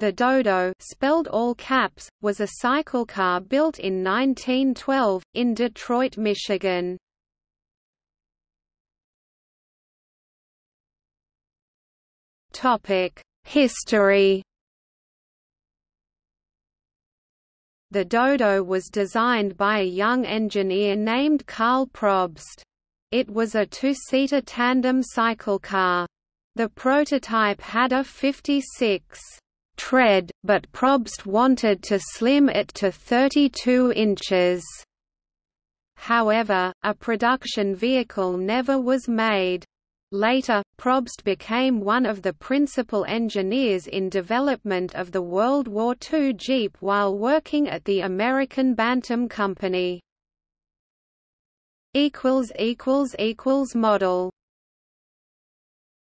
The Dodo spelled all caps, was a cycle car built in 1912, in Detroit, Michigan. History The Dodo was designed by a young engineer named Karl Probst. It was a two-seater tandem cycle car. The prototype had a 56 tread, but Probst wanted to slim it to 32 inches. However, a production vehicle never was made. Later, Probst became one of the principal engineers in development of the World War II Jeep while working at the American Bantam Company. Model